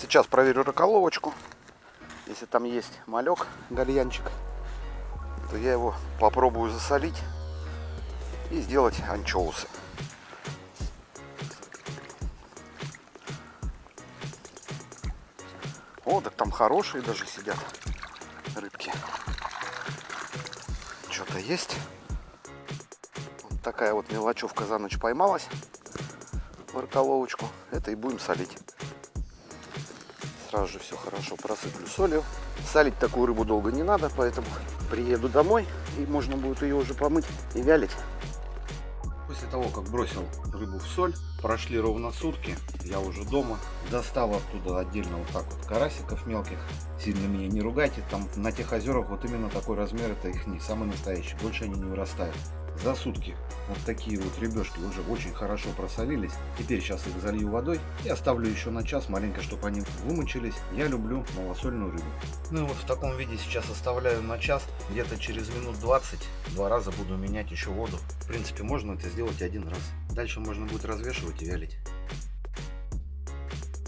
Сейчас проверю раколовочку. Если там есть малек, гальянчик, то я его попробую засолить и сделать анчоусы. О, так там хорошие даже сидят рыбки. Что-то есть. Вот такая вот мелочевка за ночь поймалась в раколовочку. Это и будем солить. Сразу же все хорошо просыплю солью. Солить такую рыбу долго не надо, поэтому приеду домой и можно будет ее уже помыть и вялить. После того, как бросил рыбу в соль, прошли ровно сутки, я уже дома. Достал оттуда отдельно вот так вот карасиков мелких. Сильно меня не ругайте, там на тех озерах вот именно такой размер, это их не самый настоящий, больше они не вырастают за сутки. Вот такие вот ребешки уже очень хорошо просолились. Теперь сейчас их залью водой и оставлю еще на час маленько, чтобы они вымочились. Я люблю малосольную рыбу. Ну и вот в таком виде сейчас оставляю на час. Где-то через минут 20 два раза буду менять еще воду. В принципе, можно это сделать один раз. Дальше можно будет развешивать и вялить.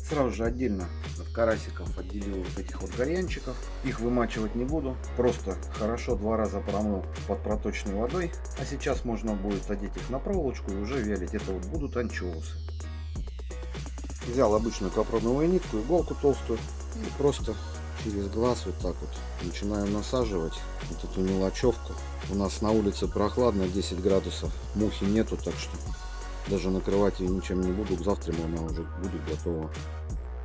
Сразу же отдельно от карасиков отделил вот этих вот горянчиков. Их вымачивать не буду. Просто хорошо два раза промыл под проточной водой. А сейчас можно будет одеть их на проволочку и уже вялить. Это вот будут анчоусы. Взял обычную капроновую нитку, иголку толстую и просто через глаз вот так вот начинаю насаживать вот эту мелочевку. У нас на улице прохладно, 10 градусов, мухи нету, так что даже накрывать ее ничем не буду. Завтра она уже будет готова.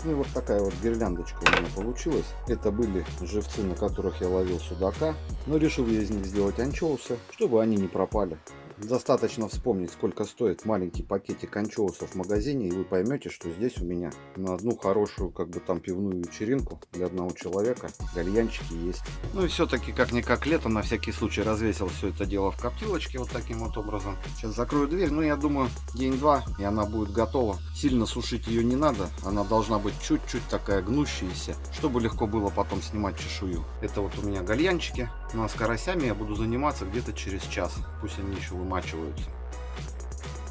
И вот такая вот гирляндочка у меня получилась. Это были живцы, на которых я ловил судака. Но решил я из них сделать анчоусы, чтобы они не пропали. Достаточно вспомнить, сколько стоит маленький пакетик анчоусов в магазине, и вы поймете, что здесь у меня на одну хорошую, как бы там, пивную вечеринку для одного человека гальянчики есть. Ну и все-таки, как-никак лето, на всякий случай развесил все это дело в коптилочке вот таким вот образом. Сейчас закрою дверь, ну я думаю, день-два, и она будет готова. Сильно сушить ее не надо, она должна быть чуть-чуть такая гнущаяся, чтобы легко было потом снимать чешую. Это вот у меня гальянчики. Ну а с карасями я буду заниматься где-то через час. Пусть они еще вымачиваются.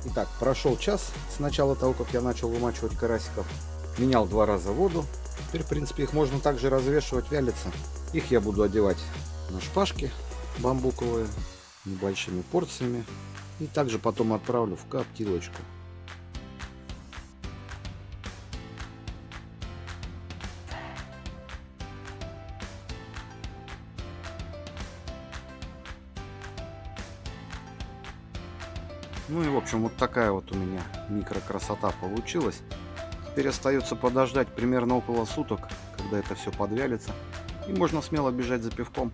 Итак, прошел час с начала того, как я начал вымачивать карасиков. Менял два раза воду. Теперь, в принципе, их можно также развешивать, вялиться. Их я буду одевать на шпажки бамбуковые, небольшими порциями. И также потом отправлю в коптилочку. Ну и в общем вот такая вот у меня микрокрасота получилась. Теперь остается подождать примерно около суток, когда это все подвялится. И можно смело бежать за пивком.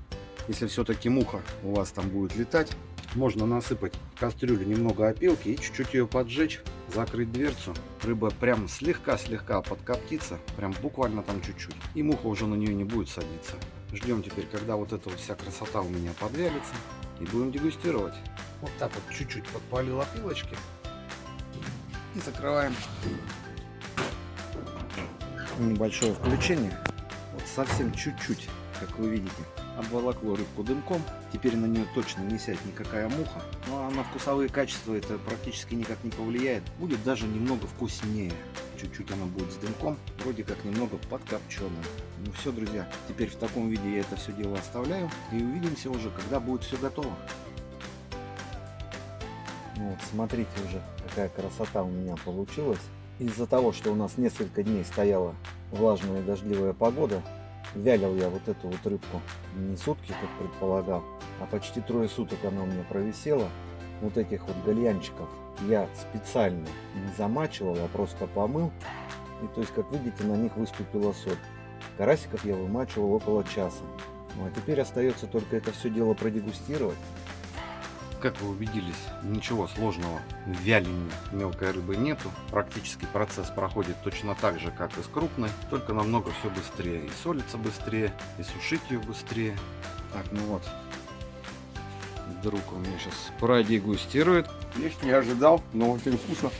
Если все-таки муха у вас там будет летать, можно насыпать в кастрюлю немного опилки и чуть-чуть ее поджечь, закрыть дверцу. Рыба прям слегка-слегка подкоптится, прям буквально там чуть-чуть. И муха уже на нее не будет садиться. Ждем теперь, когда вот эта вот вся красота у меня подвялится. И будем дегустировать. Вот так вот чуть-чуть подпалил опилочки. И закрываем. Небольшое включение. Вот совсем чуть-чуть, как вы видите, обволокло рыбку дымком. Теперь на нее точно не сядет никакая муха. Ну а на вкусовые качества это практически никак не повлияет. Будет даже немного вкуснее. Чуть-чуть она будет с дымком. Вроде как немного подкопченная. Ну все, друзья. Теперь в таком виде я это все дело оставляю. И увидимся уже, когда будет все готово. Вот, смотрите уже, какая красота у меня получилась. Из-за того, что у нас несколько дней стояла влажная дождливая погода, вялил я вот эту вот рыбку не сутки, как предполагал, а почти трое суток она у меня провисела. Вот этих вот гальянчиков я специально не замачивал, а просто помыл. И то есть, как видите, на них выступила соль. Карасиков я вымачивал около часа. Ну а теперь остается только это все дело продегустировать. Как вы убедились, ничего сложного в вялении мелкой рыбы нету. Практически процесс проходит точно так же, как и с крупной, только намного все быстрее. И солится быстрее, и сушить ее быстрее. Так, ну вот. Друг у меня сейчас продегустирует. Есть, не ожидал, но очень вкусно.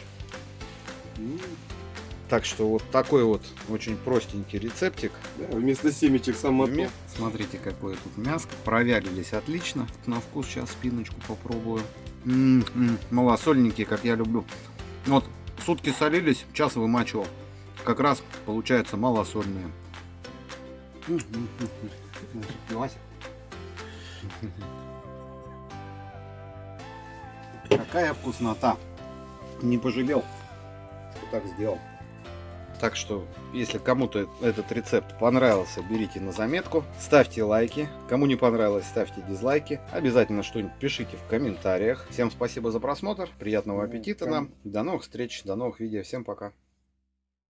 Так что вот такой вот очень простенький рецептик. Да, вместо семечек сам Смотрите, какое тут мяско. Провялились отлично. На вкус сейчас спиночку попробую. М -м -м, малосольненькие, как я люблю. Вот сутки солились, час вымачивал. как раз получаются малосольные. Какая вкуснота. Не пожалел, что так сделал. Так что, если кому-то этот рецепт понравился, берите на заметку. Ставьте лайки. Кому не понравилось, ставьте дизлайки. Обязательно что-нибудь пишите в комментариях. Всем спасибо за просмотр. Приятного аппетита нам. До новых встреч, до новых видео. Всем пока.